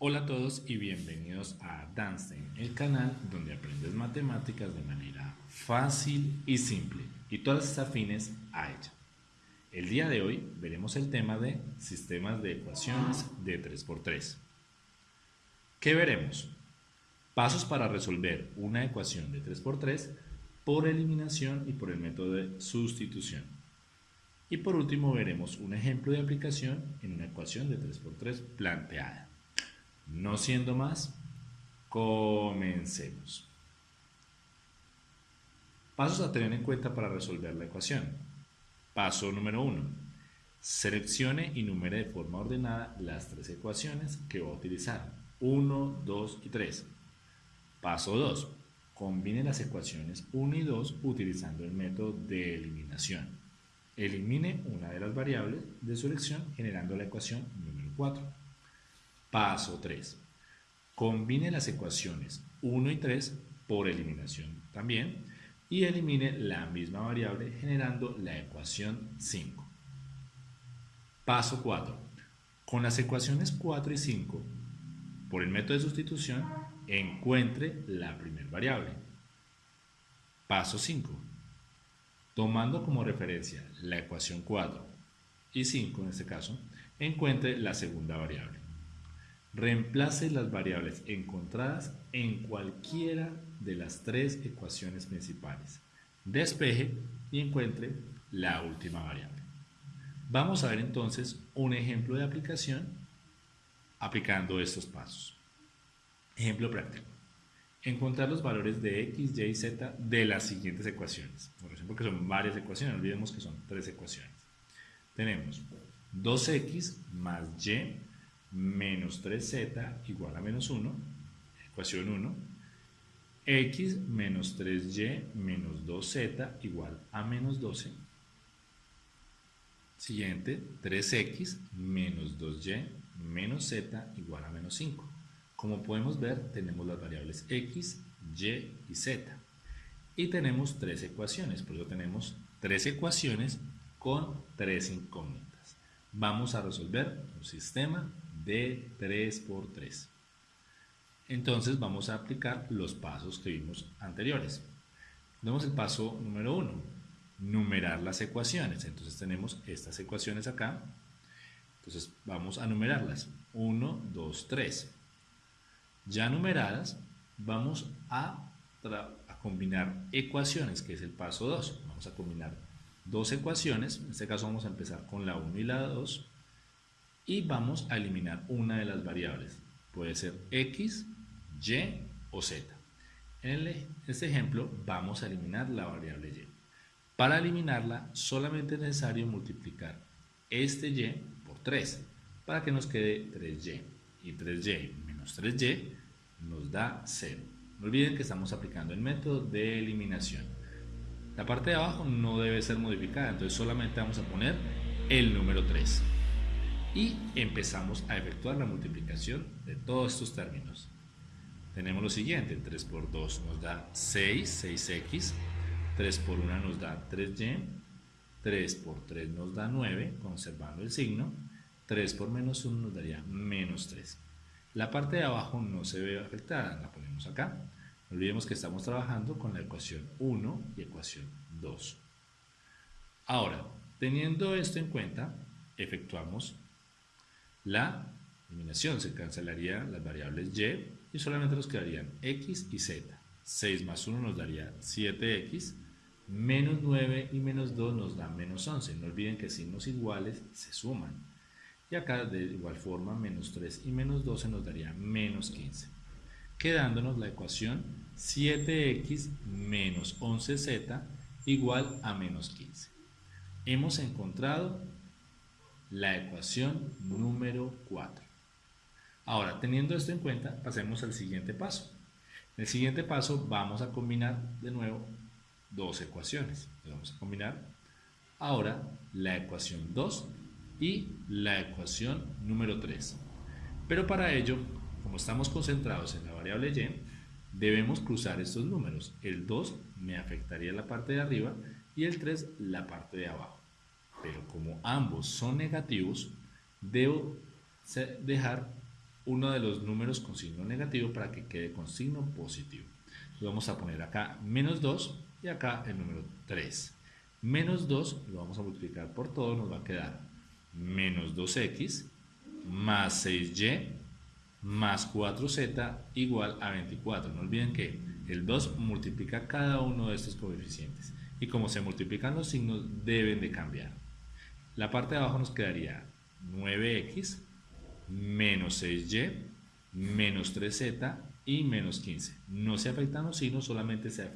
Hola a todos y bienvenidos a Danstein, el canal donde aprendes matemáticas de manera fácil y simple y todas afines a ella. El día de hoy veremos el tema de sistemas de ecuaciones de 3x3. ¿Qué veremos? Pasos para resolver una ecuación de 3x3 por eliminación y por el método de sustitución. Y por último veremos un ejemplo de aplicación en una ecuación de 3x3 planteada. No siendo más, comencemos. Pasos a tener en cuenta para resolver la ecuación. Paso número 1. Seleccione y numere de forma ordenada las tres ecuaciones que va a utilizar. 1, 2 y 3. Paso 2. Combine las ecuaciones 1 y 2 utilizando el método de eliminación. Elimine una de las variables de su elección generando la ecuación número 4. Paso 3. Combine las ecuaciones 1 y 3 por eliminación también y elimine la misma variable generando la ecuación 5. Paso 4. Con las ecuaciones 4 y 5, por el método de sustitución, encuentre la primera variable. Paso 5. Tomando como referencia la ecuación 4 y 5 en este caso, encuentre la segunda variable. Reemplace las variables encontradas en cualquiera de las tres ecuaciones principales. Despeje y encuentre la última variable. Vamos a ver entonces un ejemplo de aplicación aplicando estos pasos. Ejemplo práctico. Encontrar los valores de x, y y z de las siguientes ecuaciones. Por ejemplo, que son varias ecuaciones, no olvidemos que son tres ecuaciones. Tenemos 2x más y menos 3z igual a menos 1, ecuación 1, x menos 3y menos 2z igual a menos 12. Siguiente, 3x menos 2y menos z igual a menos 5. Como podemos ver, tenemos las variables x, y y z. Y tenemos tres ecuaciones, por eso tenemos tres ecuaciones con tres incógnitas. Vamos a resolver un sistema de 3 por 3. Entonces vamos a aplicar los pasos que vimos anteriores. Tenemos el paso número 1, numerar las ecuaciones. Entonces tenemos estas ecuaciones acá. Entonces vamos a numerarlas. 1, 2, 3. Ya numeradas, vamos a, a combinar ecuaciones, que es el paso 2. Vamos a combinar dos ecuaciones. En este caso vamos a empezar con la 1 y la 2 y vamos a eliminar una de las variables. Puede ser x, y o z. En este ejemplo vamos a eliminar la variable y. Para eliminarla solamente es necesario multiplicar este y por 3 para que nos quede 3y. Y 3y menos 3y nos da 0. No olviden que estamos aplicando el método de eliminación. La parte de abajo no debe ser modificada, entonces solamente vamos a poner el número 3 y empezamos a efectuar la multiplicación de todos estos términos. Tenemos lo siguiente, 3 por 2 nos da 6, 6x, 3 por 1 nos da 3y, 3 por 3 nos da 9, conservando el signo, 3 por menos 1 nos daría menos 3. La parte de abajo no se ve afectada, la ponemos acá. No olvidemos que estamos trabajando con la ecuación 1 y ecuación 2. Ahora, teniendo esto en cuenta, efectuamos la eliminación. Se cancelaría las variables y y solamente nos quedarían x y z. 6 más 1 nos daría 7x, menos 9 y menos 2 nos da menos 11. No olviden que signos iguales se suman. Y acá de igual forma menos 3 y menos 12 nos daría menos 15. Quedándonos la ecuación 7x menos 11z igual a menos 15. Hemos encontrado la ecuación número 4. Ahora, teniendo esto en cuenta, pasemos al siguiente paso. En el siguiente paso vamos a combinar de nuevo dos ecuaciones. Vamos a combinar ahora la ecuación 2 y la ecuación número 3. Pero para ello, como estamos concentrados en la variable y, debemos cruzar estos números. El 2 me afectaría la parte de arriba y el 3 la parte de abajo pero como ambos son negativos, debo dejar uno de los números con signo negativo para que quede con signo positivo. vamos a poner acá menos 2 y acá el número 3. Menos 2 lo vamos a multiplicar por todo, nos va a quedar menos 2x más 6y más 4z igual a 24. No olviden que el 2 multiplica cada uno de estos coeficientes y como se multiplican los signos deben de cambiar. La parte de abajo nos quedaría 9x menos 6y menos 3z y menos 15. No se afectan los signos, solamente se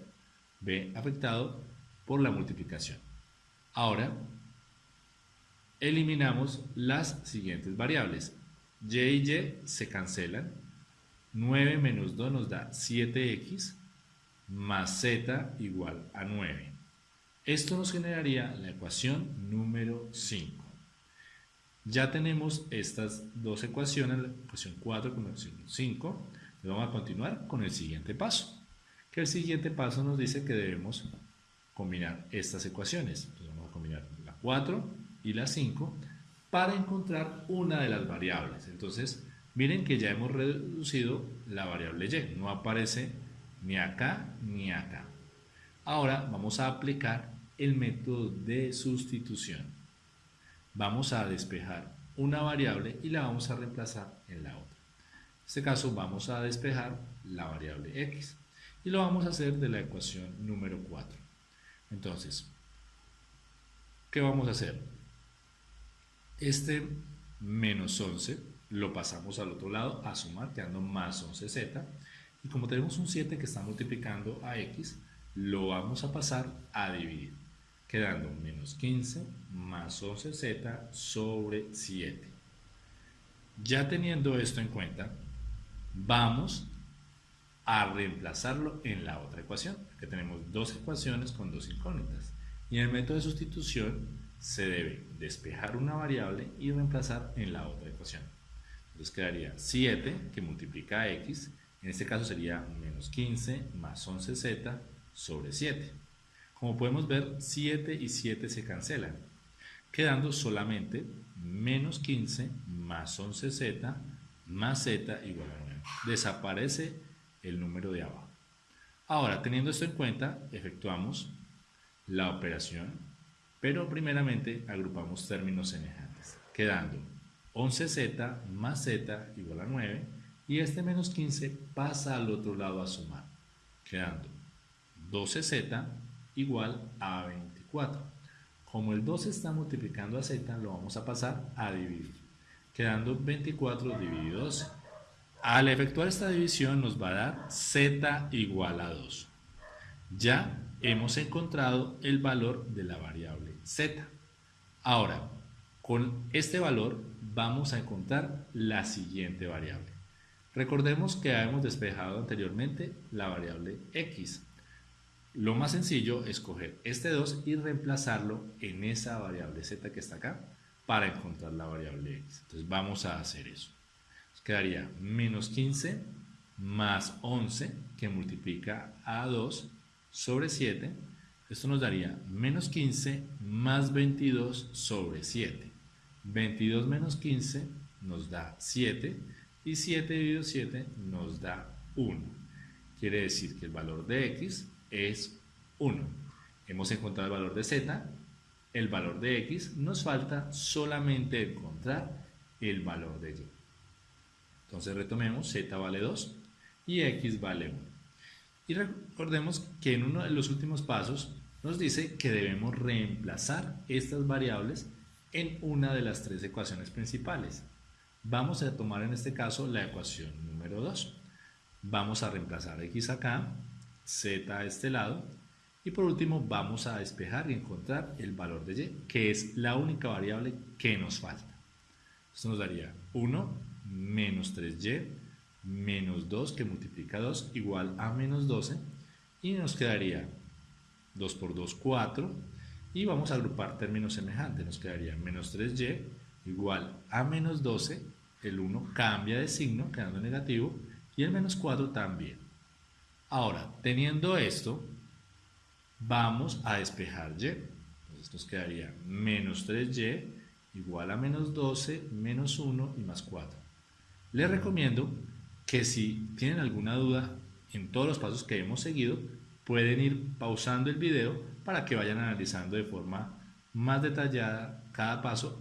ve afectado por la multiplicación. Ahora, eliminamos las siguientes variables. y y y se cancelan. 9 menos 2 nos da 7x más z igual a 9. Esto nos generaría la ecuación número 5. Ya tenemos estas dos ecuaciones, la ecuación 4 con la ecuación 5. Vamos a continuar con el siguiente paso. Que el siguiente paso nos dice que debemos combinar estas ecuaciones. vamos a combinar la 4 y la 5 para encontrar una de las variables. Entonces, miren que ya hemos reducido la variable y. No aparece ni acá ni acá. Ahora vamos a aplicar el método de sustitución. Vamos a despejar una variable y la vamos a reemplazar en la otra. En este caso vamos a despejar la variable x y lo vamos a hacer de la ecuación número 4. Entonces, ¿qué vamos a hacer? Este menos 11 lo pasamos al otro lado a sumar, quedando más 11z. Y como tenemos un 7 que está multiplicando a x, lo vamos a pasar a dividir, quedando menos 15 más 11z sobre 7. Ya teniendo esto en cuenta, vamos a reemplazarlo en la otra ecuación, que tenemos dos ecuaciones con dos incógnitas. Y en el método de sustitución se debe despejar una variable y reemplazar en la otra ecuación. Entonces quedaría 7 que multiplica x, en este caso sería menos 15 más 11z sobre 7. Como podemos ver, 7 y 7 se cancelan, quedando solamente menos 15 más 11z más z igual a 9. Desaparece el número de abajo. Ahora, teniendo esto en cuenta, efectuamos la operación, pero primeramente agrupamos términos semejantes, quedando 11z más z igual a 9 y este menos 15 pasa al otro lado a sumar, quedando 12z igual a 24. Como el 12 está multiplicando a z, lo vamos a pasar a dividir, quedando 24 dividido 12. Al efectuar esta división nos va a dar z igual a 2. Ya hemos encontrado el valor de la variable z. Ahora, con este valor vamos a encontrar la siguiente variable. Recordemos que hemos despejado anteriormente la variable x. Lo más sencillo es coger este 2 y reemplazarlo en esa variable z que está acá para encontrar la variable x. Entonces vamos a hacer eso. Nos quedaría menos 15 más 11 que multiplica a 2 sobre 7. Esto nos daría menos 15 más 22 sobre 7. 22 menos 15 nos da 7 y 7 dividido 7 nos da 1. Quiere decir que el valor de x es 1. Hemos encontrado el valor de z, el valor de x, nos falta solamente encontrar el valor de y. Entonces retomemos, z vale 2 y x vale 1. Y recordemos que en uno de los últimos pasos nos dice que debemos reemplazar estas variables en una de las tres ecuaciones principales. Vamos a tomar en este caso la ecuación número 2. Vamos a reemplazar x acá, z a este lado. Y por último vamos a despejar y encontrar el valor de y, que es la única variable que nos falta. Esto nos daría 1 menos 3y menos 2 que multiplica 2 igual a menos 12 y nos quedaría 2 por 2, 4 y vamos a agrupar términos semejantes, nos quedaría menos 3y igual a menos 12, el 1 cambia de signo quedando negativo. Y el menos 4 también. Ahora, teniendo esto, vamos a despejar y. Entonces nos quedaría menos 3y igual a menos 12 menos 1 y más 4. Les recomiendo que si tienen alguna duda en todos los pasos que hemos seguido, pueden ir pausando el video para que vayan analizando de forma más detallada cada paso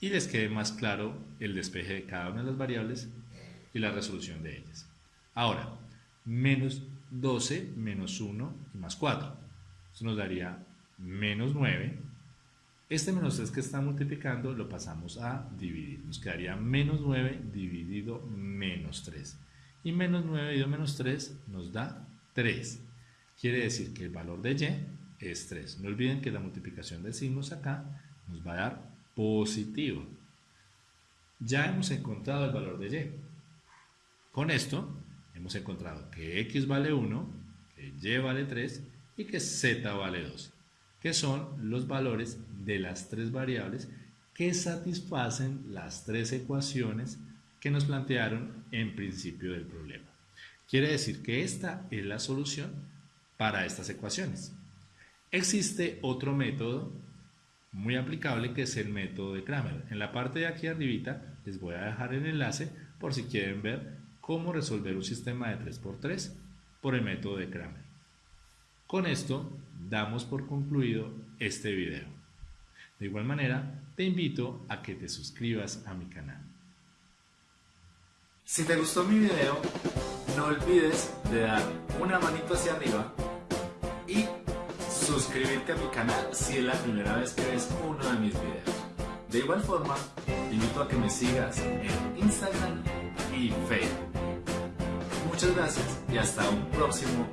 y les quede más claro el despeje de cada una de las variables y la resolución de ellas. Ahora, menos 12 menos 1 y más 4. Eso nos daría menos 9. Este menos 3 que está multiplicando lo pasamos a dividir. Nos quedaría menos 9 dividido menos 3. Y menos 9 dividido menos 3 nos da 3. Quiere decir que el valor de y es 3. No olviden que la multiplicación de signos acá nos va a dar positivo. Ya hemos encontrado el valor de y. Con esto hemos encontrado que x vale 1, que y vale 3 y que z vale 2, que son los valores de las tres variables que satisfacen las tres ecuaciones que nos plantearon en principio del problema. Quiere decir que esta es la solución para estas ecuaciones. Existe otro método muy aplicable que es el método de Kramer. En la parte de aquí arribita les voy a dejar el enlace por si quieren ver cómo resolver un sistema de 3x3 por el método de Kramer. Con esto damos por concluido este video. De igual manera, te invito a que te suscribas a mi canal. Si te gustó mi video, no olvides de dar una manito hacia arriba y suscribirte a mi canal si es la primera vez que ves uno de mis videos. De igual forma, te invito a que me sigas en Instagram Muchas gracias y hasta un próximo.